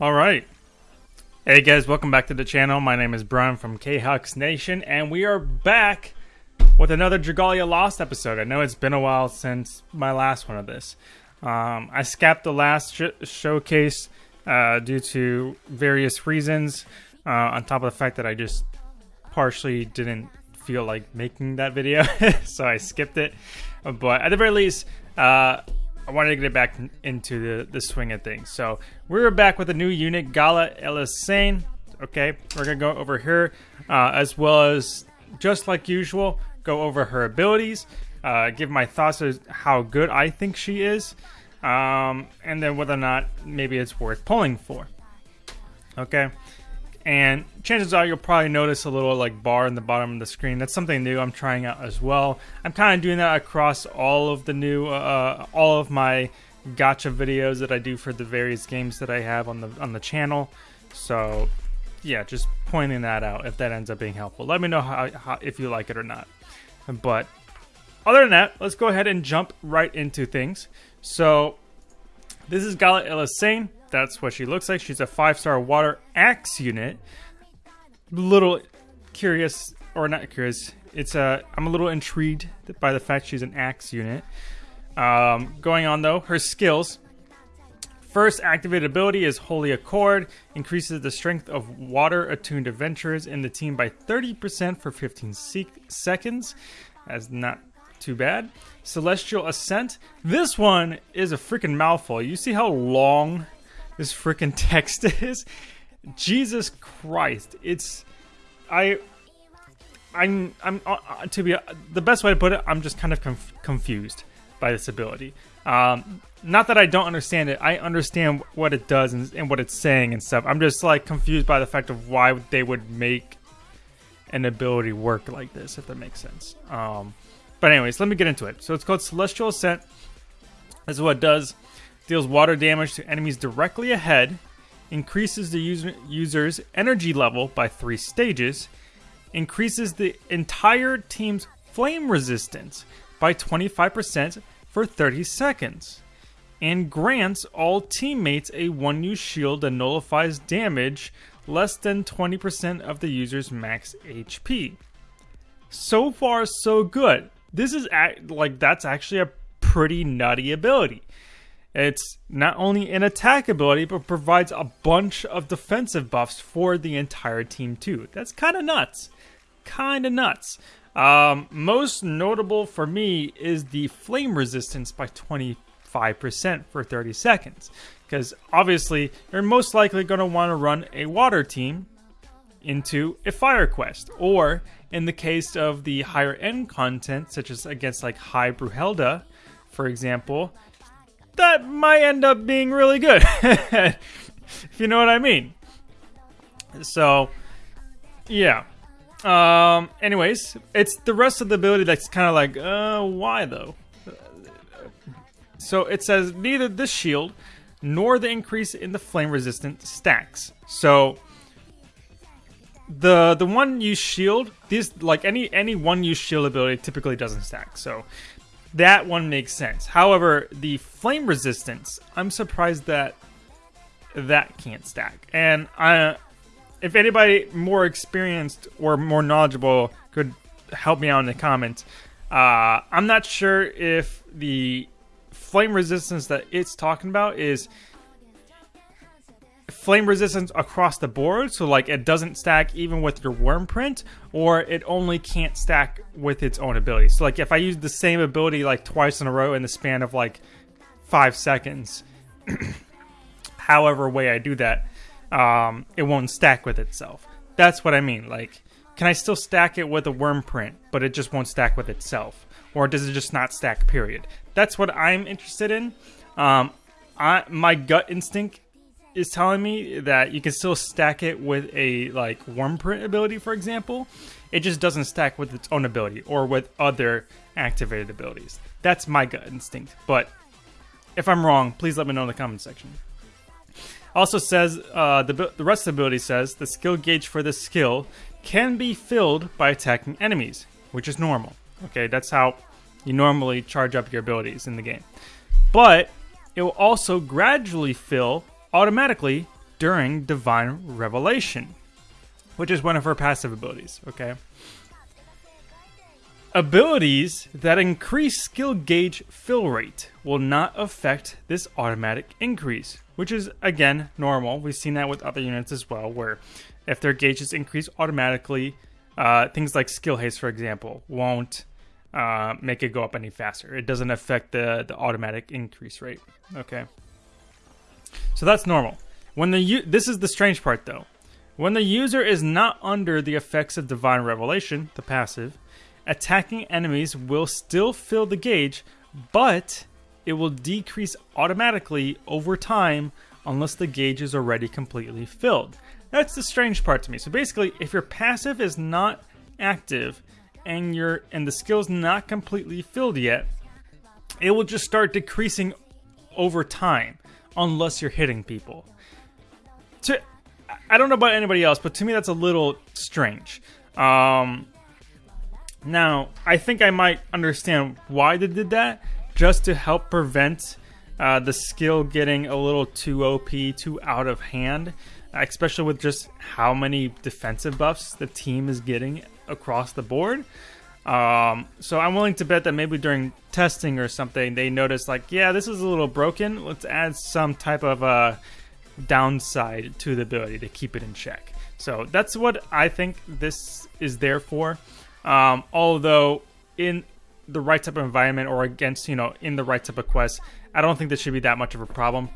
All right. Hey guys, welcome back to the channel. My name is Brian from K-Hux Nation, and we are back with another Dragalia Lost episode. I know it's been a while since my last one of this. Um, I skipped the last sh showcase uh, due to various reasons, uh, on top of the fact that I just partially didn't feel like making that video, so I skipped it. But at the very least, uh, I wanted to get it back into the, the swing of things. So we're back with a new unit, Gala Elisanne. Okay, we're gonna go over here, uh, as well as just like usual, go over her abilities, uh, give my thoughts as how good I think she is, um, and then whether or not maybe it's worth pulling for. Okay, and chances are you'll probably notice a little like bar in the bottom of the screen. That's something new I'm trying out as well. I'm kind of doing that across all of the new, uh, all of my gacha videos that I do for the various games that I have on the on the channel. So yeah, just pointing that out if that ends up being helpful. Let me know how, how if you like it or not. But other than that, let's go ahead and jump right into things. So this is Gala Elisanne that's what she looks like. She's a five-star water axe unit. Little curious, or not curious. It's a. Uh, I'm a little intrigued by the fact she's an axe unit. Um, going on though, her skills. First activated ability is Holy Accord, increases the strength of water attuned adventurers in the team by 30% for 15 se seconds. That's not too bad. Celestial Ascent. This one is a freaking mouthful. You see how long this freaking text is. Jesus Christ, it's I I'm I'm uh, uh, to be uh, the best way to put it. I'm just kind of conf confused by this ability. Um, not that I don't understand it. I understand what it does and, and, what it's saying and stuff. I'm just like confused by the fact of why they would make an ability work like this, if that makes sense. Um, but anyways, let me get into it. So it's called Celestial Ascent. This is what it does deals water damage to enemies directly ahead, increases the user, user's energy level by three stages, increases the entire team's flame resistance by 25% for 30 seconds, and grants all teammates a 1 use shield that nullifies damage less than 20% of the user's max HP. So far, so good. This is act- like that's actually a pretty nutty ability. It's not only an attack ability, but provides a bunch of defensive buffs for the entire team too. That's kind of nuts. Kind of nuts. Um, most notable for me is the flame resistance by 25% for 30 seconds. Because obviously, you're most likely going to want to run a water team into a fire quest. Or, in the case of the higher end content, such as against like High Brunhilda, for example, that might end up being really good. if you know what I mean. So, yeah. Um, anyways, it's the rest of the ability that's kind of like, uh, why though? So it says neither this shield nor the increase in the flame resistant stacks. So the the one use shield, these like any any one use shield ability typically doesn't stack. So that one makes sense. However, the flame resistance, I'm surprised that that can't stack. And I, if anybody more experienced or more knowledgeable could help me out in the comments, uh, I'm not sure if the flame resistance that it's talking about is flame resistance across the board, so like it doesn't stack even with your wyrmprint, or it only can't stack with its own ability. So like if I use the same ability like twice in a row in the span of like five seconds, however way I do that, um, it won't stack with itself. That's what I mean. Like, can I still stack it with a wyrmprint, but it just won't stack with itself? Or does it just not stack, period? That's what I'm interested in. Um, I, my gut instinct is telling me that you can still stack it with a like Wyrmprint ability, for example. It just doesn't stack with its own ability or with other activated abilities. That's my gut instinct. But if I'm wrong, please let me know in the comment section. Also says uh, the the rest of the ability says the skill gauge for this skill can be filled by attacking enemies, which is normal. Okay, that's how you normally charge up your abilities in the game. But it will also gradually fill automatically during Divine Revelation, which is one of her passive abilities, okay? Abilities that increase skill gauge fill rate will not affect this automatic increase, which is again normal. We've seen that with other units as well, where if their gauges increase automatically, uh, things like skill haste, for example, won't uh, make it go up any faster. It doesn't affect the, the automatic increase rate. Okay. So that's normal. When the this is the strange part though. When the user is not under the effects of Divine Revelation, the passive, attacking enemies will still fill the gauge, but it will decrease automatically over time unless the gauge is already completely filled. That's the strange part to me. So basically, if your passive is not active and your and the skill's not completely filled yet, it will just start decreasing over time unless you're hitting people. To I don't know about anybody else, but to me that's a little strange. Um, now, I think I might understand why they did that, just to help prevent uh, the skill getting a little too OP, too out of hand, especially with just how many defensive buffs the team is getting across the board. Um, so I'm willing to bet that maybe during testing or something, they noticed like, yeah, this is a little broken. Let's add some type of uh, downside to the ability to keep it in check. So that's what I think this is there for. Um, although in the right type of environment or against you know in the right type of quest, I don't think this should be that much of a problem.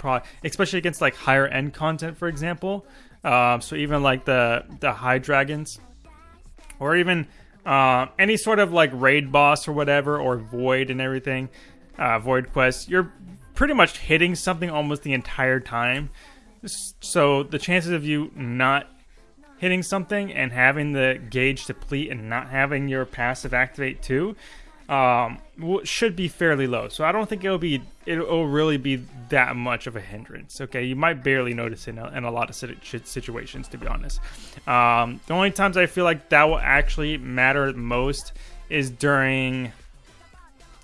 Especially against like higher end content, for example. Um, so even like the the high dragons, or even uh, any sort of like raid boss or whatever, or void and everything, uh, void quest, you're pretty much hitting something almost the entire time. So the chances of you not hitting something and having the gauge deplete and not having your passive activate too um, should be fairly low. So I don't think it'll be it'll really be that much of a hindrance. Okay, you might barely notice it in a, in a lot of situations, to be honest. Um, the only times I feel like that will actually matter most is during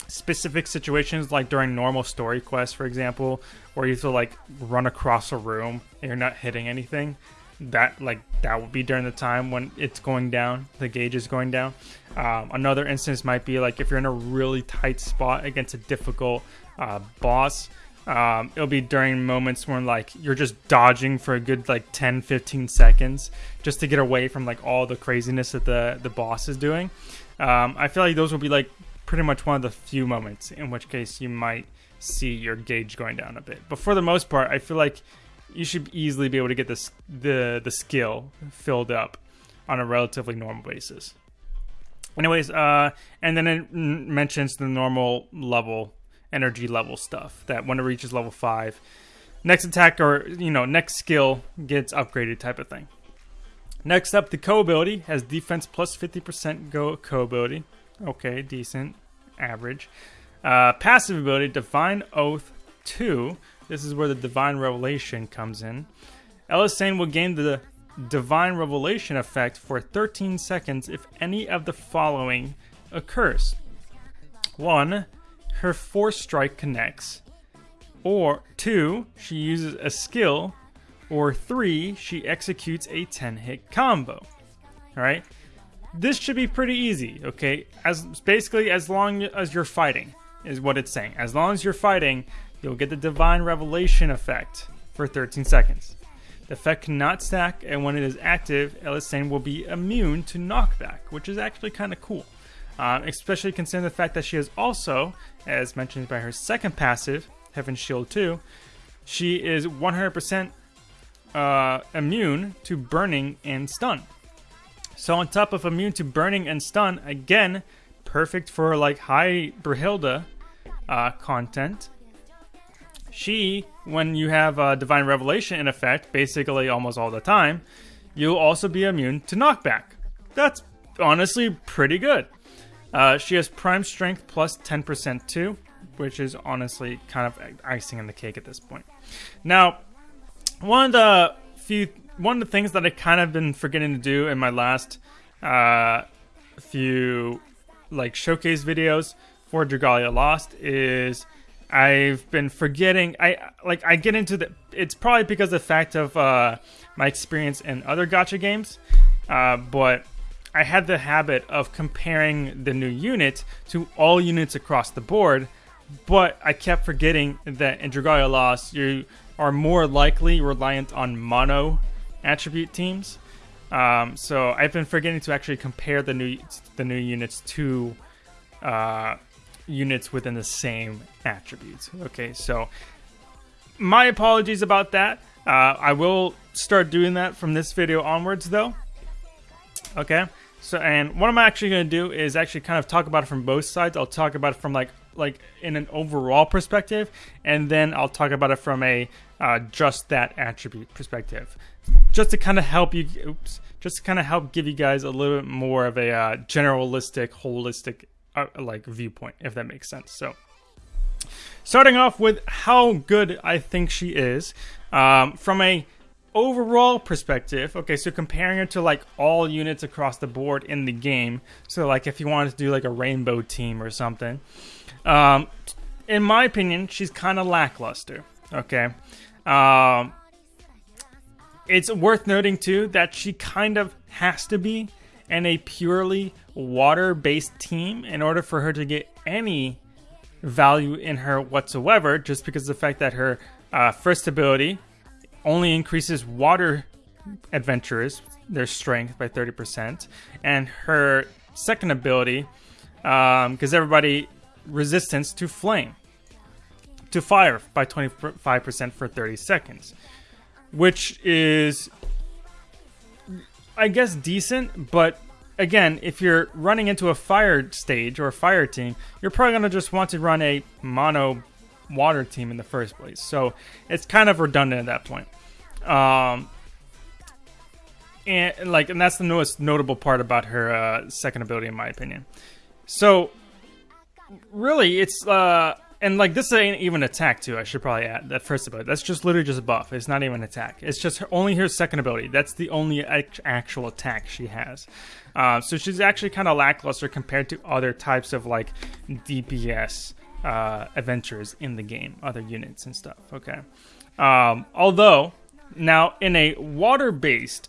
specific situations, like during normal story quests, for example, where you have to like run across a room and you're not hitting anything that like that would be during the time when it's going down the gauge is going down. Um, another instance might be like if you're in a really tight spot against a difficult uh, boss um, it'll be during moments when like you're just dodging for a good like 10 15 seconds just to get away from like all the craziness that the the boss is doing. Um, i feel like those will be like pretty much one of the few moments in which case you might see your gauge going down a bit. But for the most part i feel like you should easily be able to get this the the skill filled up on a relatively normal basis. Anyways, uh, and then it mentions the normal level energy level stuff that when it reaches level five, next attack or you know next skill gets upgraded type of thing. Next up, the co ability has defense plus 50% go co ability. Okay, decent, average. Uh, passive ability, Divine Oath 2 this is where the divine revelation comes in. Elisanne will gain the divine revelation effect for 13 seconds if any of the following occurs. 1. Her force strike connects. Or 2. She uses a skill. Or 3. She executes a 10 hit combo. Alright? This should be pretty easy, okay? As basically as long as you're fighting is what it's saying. As long as you're fighting, you'll get the Divine Revelation effect for 13 seconds. The effect cannot stack, and when it is active, Elisanne will be immune to knockback, which is actually kind of cool. Uh, especially considering the fact that she is also, as mentioned by her second passive, Heaven Shield 2, she is 100% uh, immune to burning and stun. So on top of immune to burning and stun, again, perfect for like high Brunhilda uh, content she, when you have a Divine Revelation in effect, basically almost all the time, you'll also be immune to knockback. That's honestly pretty good. Uh, she has Prime Strength plus 10% too, which is honestly kind of icing on the cake at this point. Now, one of the few, one of the things that I kind of been forgetting to do in my last uh, few like showcase videos for Dragalia Lost is I've been forgetting. I like I get into the. It's probably because of the fact of uh, my experience in other gacha games, uh, but I had the habit of comparing the new unit to all units across the board. But I kept forgetting that in Dragalia Lost, you are more likely reliant on mono attribute teams. Um, so I've been forgetting to actually compare the new the new units to uh, units within the same attributes. Okay, so my apologies about that. Uh, I will start doing that from this video onwards, though. Okay, so and what I'm actually going to do is actually kind of talk about it from both sides. I'll talk about it from like like in an overall perspective, and then I'll talk about it from a uh, just that attribute perspective, just to kind of help you. Oops, just to kind of help give you guys a little bit more of a uh, generalistic, holistic uh, like viewpoint, if that makes sense. So, starting off with how good I think she is um, from a overall perspective. Okay, so comparing her to like all units across the board in the game. So, like if you wanted to do like a rainbow team or something, um, in my opinion, she's kind of lackluster. Okay. Um, it's worth noting too that she kind of has to be in a purely water based team in order for her to get any value in her whatsoever, just because the fact that her uh, first ability only increases water adventurers their strength by 30%, and her second ability because um, everybody resistance to flame to fire by 25% for 30 seconds, which is I guess decent, but again, if you're running into a fire stage or a fire team, you're probably going to just want to run a mono water team in the first place. So it's kind of redundant at that point. Um, and like, and that's the most notable part about her uh, second ability, in my opinion. So really, it's uh, and like this ain't even attack too. I should probably add that first ability. That's just literally just a buff. It's not even an attack. It's just her, only her second ability. That's the only actual attack she has. Uh, so she's actually kind of lackluster compared to other types of like DPS uh, adventures in the game, other units and stuff. Okay. Um, although now in a water-based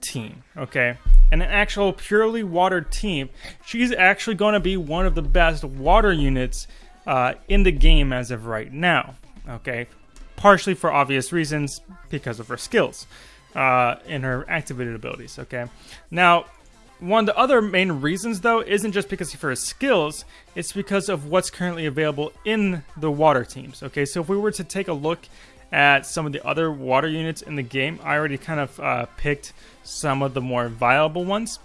team, okay, and an actual purely water team, she's actually going to be one of the best water units uh, in the game as of right now. Okay, partially for obvious reasons because of her skills uh, and her activated abilities. Okay, now one of the other main reasons though isn't just because of her skills; it's because of what's currently available in the water teams. Okay, so if we were to take a look at some of the other water units in the game, I already kind of uh, picked some of the more viable ones.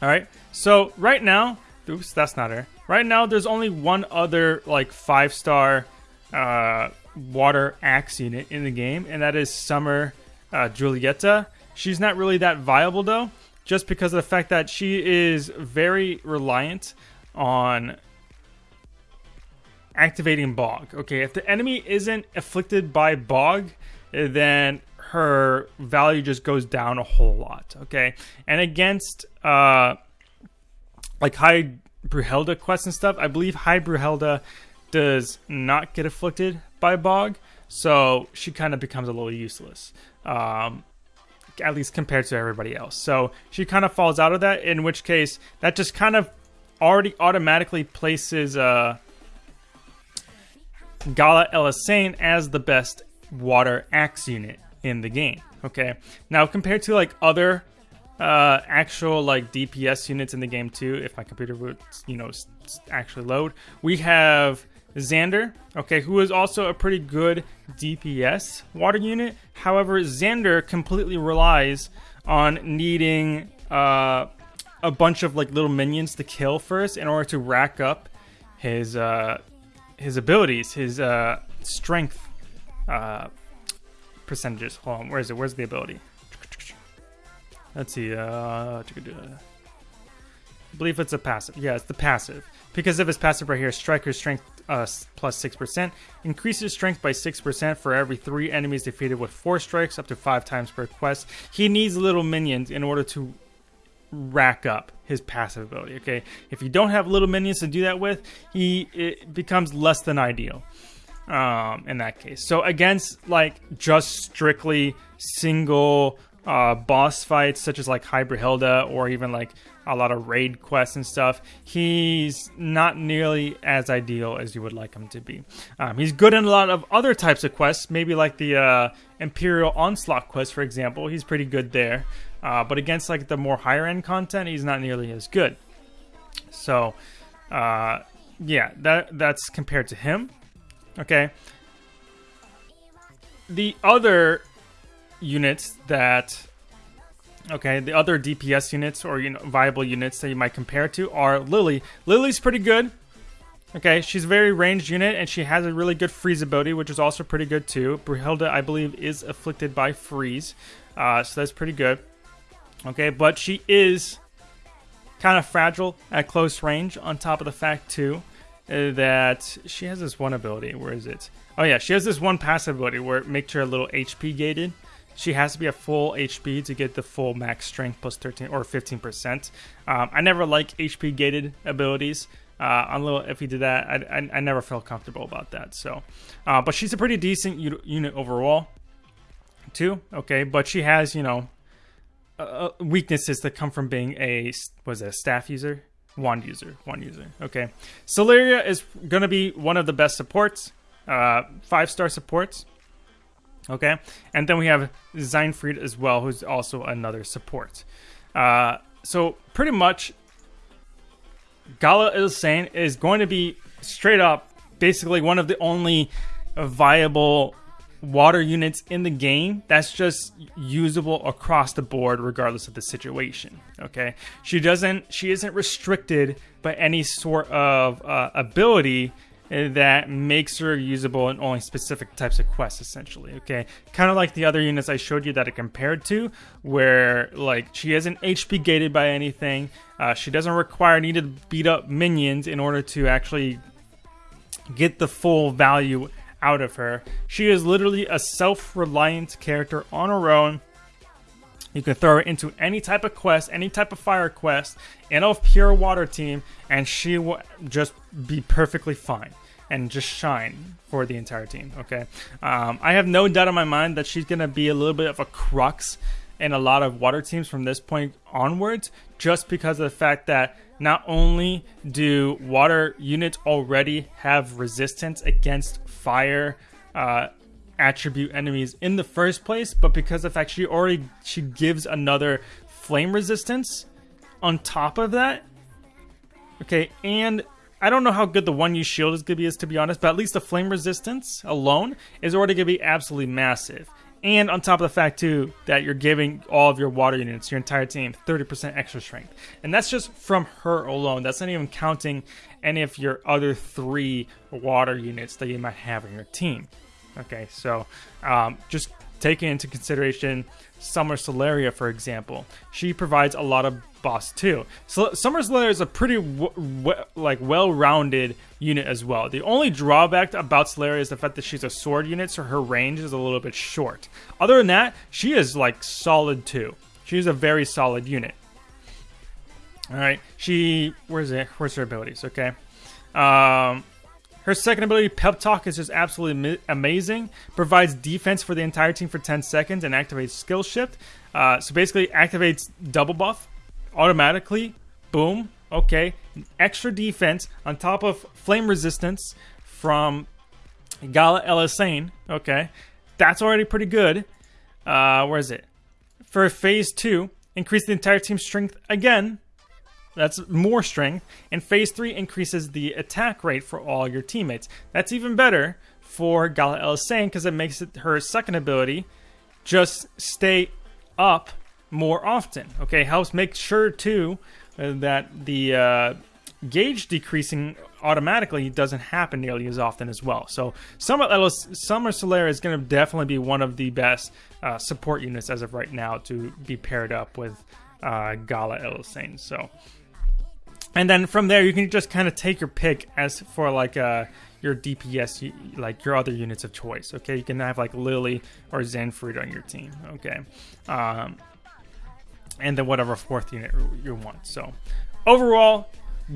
All right, so right now, oops, that's not her. Right now, there's only one other like five star uh, water axe unit in the game, and that is Summer uh, Julietta. She's not really that viable though, just because of the fact that she is very reliant on activating Bog. Okay, if the enemy isn't afflicted by Bog, then her value just goes down a whole lot. Okay, and against uh, like high Brunhilda quests and stuff, I believe High Brunhilda does not get afflicted by Bog, so she kind of becomes a little useless. Um, at least compared to everybody else. So she kind of falls out of that, in which case that just kind of already automatically places uh, Gala Elisanne as the best water axe unit in the game. Okay, now compared to like other uh, actual like DPS units in the game too. If my computer would, you know, actually load, we have Xander, okay, who is also a pretty good DPS water unit. However, Xander completely relies on needing uh, a bunch of like little minions to kill first in order to rack up his uh, his abilities, his uh, strength uh, percentages. Hold on, where is it? Where's the ability? Let's see. Uh, I believe it's a passive. Yeah, it's the passive. Because of his passive right here, Striker's strength uh, plus 6%. Increases strength by 6% for every 3 enemies defeated with 4 strikes, up to 5 times per quest. He needs little minions in order to rack up his passive ability. Okay, if you don't have little minions to do that with, he it becomes less than ideal um, in that case. So against like just strictly single uh, boss fights, such as like High Brunhilda or even like a lot of raid quests and stuff, he's not nearly as ideal as you would like him to be. Um, he's good in a lot of other types of quests, maybe like the uh, Imperial Onslaught quest, for example. He's pretty good there. Uh, but against like the more higher end content, he's not nearly as good. So, uh, yeah, that that's compared to him. Okay. The other units that okay, the other DPS units or you know viable units that you might compare to are Lily. Lily's pretty good. Okay, she's a very ranged unit and she has a really good freeze ability, which is also pretty good too. Brunhilda, I believe, is afflicted by freeze, uh, so that's pretty good. Okay, but she is kind of fragile at close range. On top of the fact too uh, that she has this one ability. Where is it? Oh yeah, she has this one passive ability where it makes her a little HP gated. She has to be a full HP to get the full max strength plus 13 or 15%. Um, I never like HP gated abilities. Uh, a little, if he did that, I, I, I, never felt comfortable about that. So, uh, but she's a pretty decent unit overall, too. Okay, but she has you know uh, weaknesses that come from being a was a staff user Wand user, wand user. Okay. Celliera is to be one of the best supports, uh, five star supports. Okay. And then we have Xainfried as well, who's also another support. Uh, so pretty much, Gala Elisanne is going to be straight up basically one of the only viable water units in the game that's just usable across the board regardless of the situation okay she doesn't she isn't restricted by any sort of uh, ability that makes her usable in only specific types of quests essentially okay kind of like the other units i showed you that are compared to where like she isn't hp gated by anything uh, she doesn't require need to beat up minions in order to actually get the full value out of her. She is literally a self-reliant character on her own. You can throw her into any type of quest, any type of fire quest, in a pure water team, and she will just be perfectly fine and just shine for the entire team. Okay, um, I have no doubt in my mind that she's gonna be a little bit of a crux in a lot of water teams from this point onwards, just because of the fact that not only do water units already have resistance against fire uh, attribute enemies in the first place, but because of the fact she already she gives another flame resistance on top of that. Okay, and I don't know how good the one use shield is gonna be is to be honest, but at least the flame resistance alone is already gonna be absolutely massive. And on top of the fact too that you're giving all of your water units, your entire team, 30% extra strength. And that's just from her alone. That's not even counting any of your other three water units that you might have in your team. Okay, so um, just taking into consideration Summer Celliera, for example, she provides a lot of boss too. So Summer Celliera is a pretty like well-rounded unit as well. The only drawback about Celliera is the fact that she's a sword unit, so her range is a little bit short. Other than that, she is like solid too. She's a very solid unit. All right, she where's it? Where's her abilities? Okay, um, her second ability, Pep Talk, is just absolutely amazing. Provides defense for the entire team for 10 seconds and activates Skill Shift. Uh, so basically, activates double buff automatically. Boom. Okay. Extra defense on top of flame resistance from Gala Elisanne. Okay. That's already pretty good. Uh, where is it? For phase two, increase the entire team's strength again that's more strength. And phase 3 increases the attack rate for all your teammates. That's even better for Gala Elisanne because it makes it her second ability just stay up more often. Okay, helps make sure too uh, that the uh, gauge decreasing automatically doesn't happen nearly as often as well. So Summer, Summer Celliera is going to definitely be one of the best uh, support units as of right now to be paired up with uh, Gala Ylsane. So and then from there you can just kind of take your pick as for like uh your DPS like your other units of choice. Okay, you can have like Lily or Xainfried on your team. Okay, um, and then whatever fourth unit you want. So overall,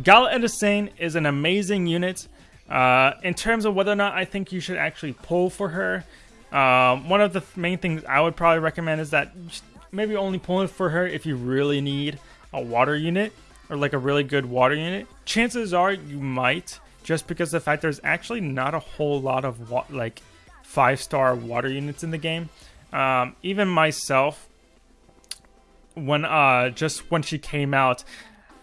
Gala and Elisanne is an amazing unit. Uh, in terms of whether or not I think you should actually pull for her, um, one of the main things I would probably recommend is that maybe only pull for her if you really need a water unit or like a really good water unit. Chances are you might, just because the fact there's actually not a whole lot of like five star water units in the game. Um, even myself, when uh, just when she came out,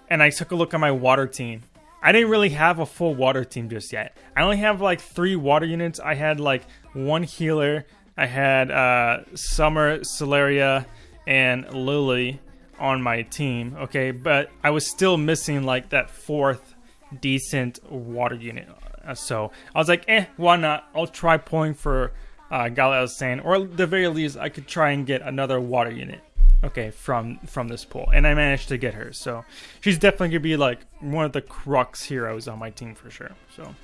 and I took a look at my water team. I didn't really have a full water team just yet. I only have like three water units. I had like one healer. I had uh, Summer, Celliera, and Lily on my team. Okay, but I was still missing like that fourth decent water unit. Uh, so I was like, eh, why not? I'll try pulling for uh, Elisanne, or at the very least, I could try and get another water unit okay from from this pool and i managed to get her so she's definitely gonna be like one of the crux heroes on my team for sure so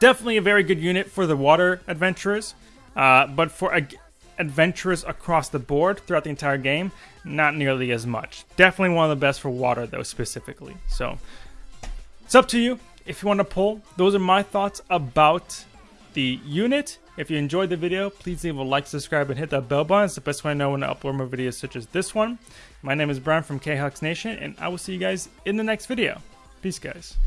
definitely a very good unit for the water adventurers uh, but for adventurers across the board throughout the entire game not nearly as much definitely one of the best for water though specifically so it's up to you if you want to pull those are my thoughts about the unit if you enjoyed the video, please leave a like, subscribe, and hit that bell button. It's the best way I know when to upload more videos such as this one. My name is Brian from KHux Nation, and I will see you guys in the next video. Peace, guys.